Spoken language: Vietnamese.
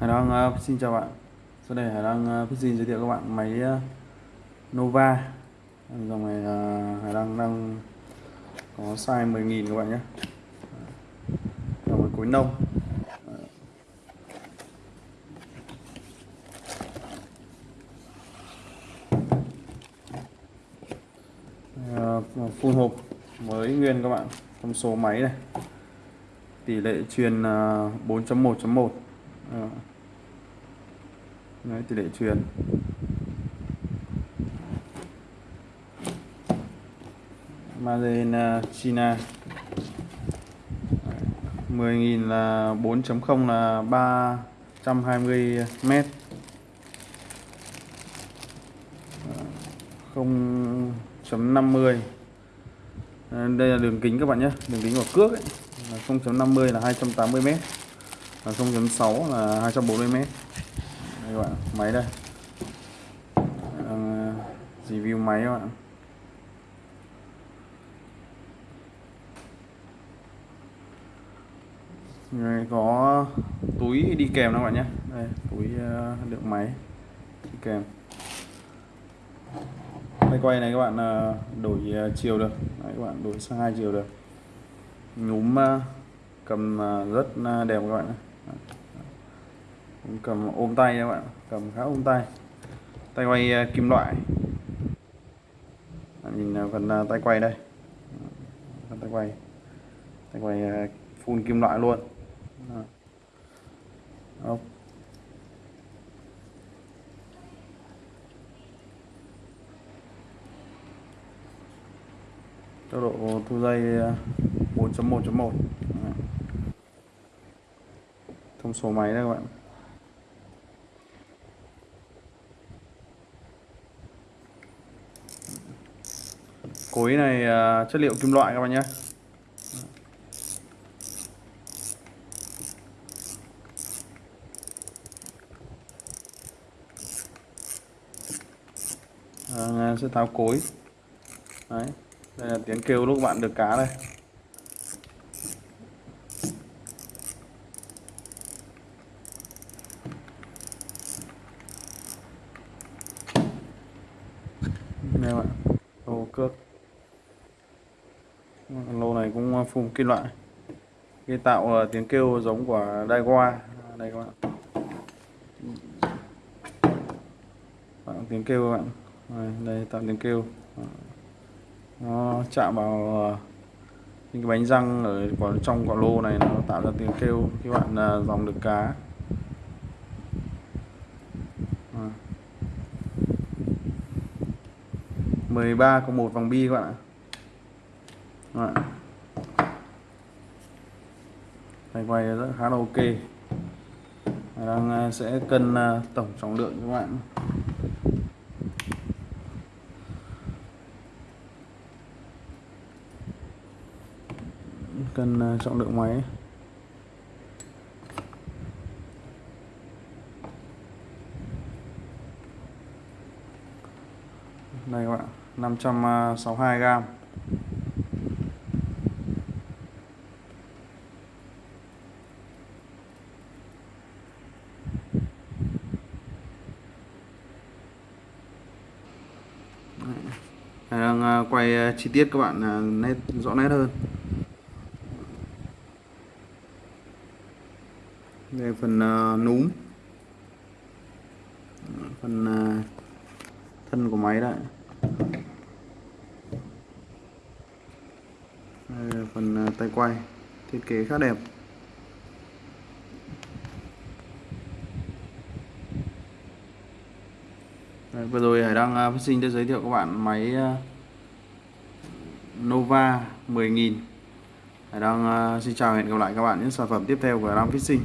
Hải Đăng uh, xin chào bạn. Sau đây Hải Đăng ờ, uh, xin giới thiệu các bạn máy uh, Nova. Dòng này uh, Hải Đăng đang có size 10.000 các bạn nhé. Dòng này cối nông. Phun hộp mới nguyên các bạn Thông số máy này. Tỷ lệ truyền 4.1.1 uh, Đấy, tỷ lệ truyền. Made in ờ, China. 10.000 là 4.0 là 320 mét. Ờ, 0.50 đây là đường kính các bạn nhé đường kính của cước ấy. 0.50 là 280 mét và 0.6 là 240 mét. Đây các bạn máy đây. Đang uh, review máy các bạn. Đây có túi đi kèm các bạn nhé. Đây túi uh, đựng máy đi kèm. Tay quay này các bạn uh, đổi chiều được. Đấy, các bạn đổi sang hai chiều được. Nhúm cầm rất đẹp các bạn ạ cầm ôm tay các bạn cầm khá ôm tay. Tay quay ờ, kim loại. Nhìn ờ, phần ờ, tay quay đây. Phần tay quay. Tay quay à, phun kim loại luôn. Không tốc độ thu dây 4.1.1 thông số máy đây các bạn. Cối này uh, chất liệu kim loại các bạn nhé. À, sẽ tháo cối. Đấy đây là tiếng kêu lúc bạn được cá đây. Đây bạn lô cước. Lô này cũng à, phun kim loại. Cái tạo à, tiếng kêu giống của Daiwa. Đây các bạn. Tạo tiếng kêu các bạn. Đây, đây tạo tiếng kêu. Nó chạm vào à, những cái bánh răng ở trong quả lô này nó tạo ra tiếng kêu. Khi bạn dòng được cá. 13 có một vòng bi các bạn ạ. Đấy. Tay quay rất khá là ok. Đang à, sẽ cân à, tổng trọng lượng các bạn. Cân à, trọng lượng máy. Đây các bạn 562 ờ, gram. Đang ờ, quay ờ, chi tiết các bạn nét, rõ nét hơn. Đây phần núm. Phần thân của máy đấy. Là phần à, tay quay thiết kế khá đẹp Đấy, vừa rồi Hải đang à, phát sinh đã giới thiệu các bạn máy à, Nova 10.000 Hải đang xin chào hẹn gặp lại các bạn những sản phẩm tiếp theo của Hải Phát Sinh.